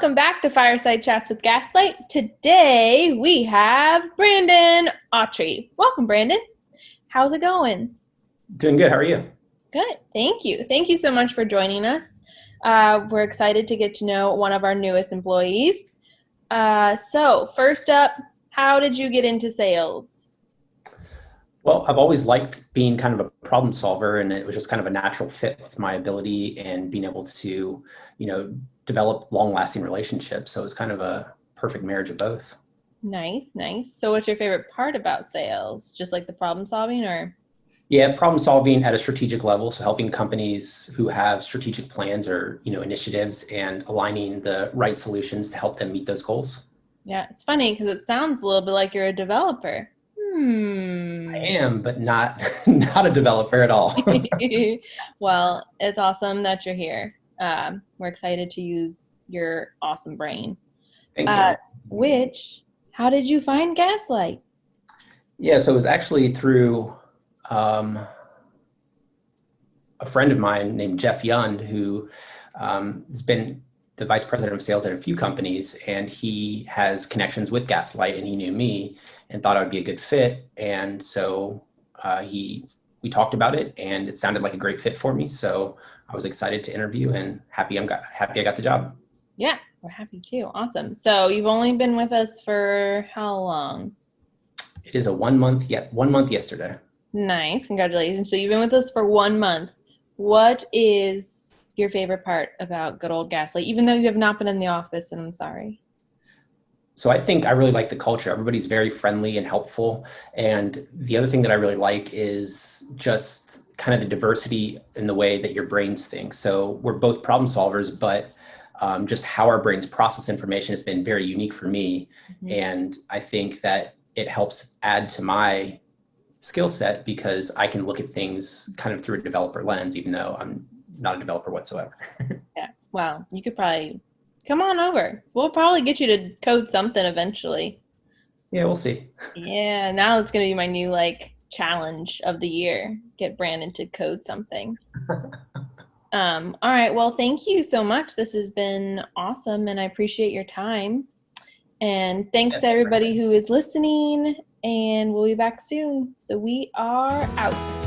welcome back to Fireside Chats with Gaslight. Today we have Brandon Autry. Welcome, Brandon. How's it going? Doing good. How are you? Good. Thank you. Thank you so much for joining us. Uh, we're excited to get to know one of our newest employees. Uh, so, first up, how did you get into sales? Well, I've always liked being kind of a problem solver, and it was just kind of a natural fit with my ability and being able to, you know, develop long-lasting relationships. So it was kind of a perfect marriage of both. Nice, nice. So, what's your favorite part about sales? Just like the problem solving, or? Yeah, problem solving at a strategic level. So helping companies who have strategic plans or you know initiatives and aligning the right solutions to help them meet those goals. Yeah, it's funny because it sounds a little bit like you're a developer. Hmm. I am, but not not a developer at all. well, it's awesome that you're here. Um, we're excited to use your awesome brain. Thank you. Uh, which, how did you find Gaslight? Yeah, so it was actually through um, a friend of mine named Jeff Young, who um, has been the vice president of sales at a few companies, and he has connections with Gaslight, and he knew me and thought I would be a good fit, and so uh, he we talked about it, and it sounded like a great fit for me. So I was excited to interview, and happy I'm got happy I got the job. Yeah, we're happy too. Awesome. So you've only been with us for how long? It is a one month yet one month yesterday. Nice. Congratulations. So you've been with us for one month. What is your favorite part about good old Gaslight, even though you have not been in the office and I'm sorry? So I think I really like the culture. Everybody's very friendly and helpful. And the other thing that I really like is just kind of the diversity in the way that your brains think. So we're both problem solvers, but um, just how our brains process information has been very unique for me. Mm-hmm. And I think that it helps add to my skill set because I can look at things kind of through a developer lens, even though I'm not a developer whatsoever. yeah. Wow. You could probably come on over. We'll probably get you to code something eventually. Yeah, we'll see. yeah. Now it's going to be my new like challenge of the year. Get Brandon to code something. um, all right. Well, thank you so much. This has been awesome and I appreciate your time. And thanks to everybody who is listening and we'll be back soon. So we are out.